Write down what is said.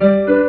Música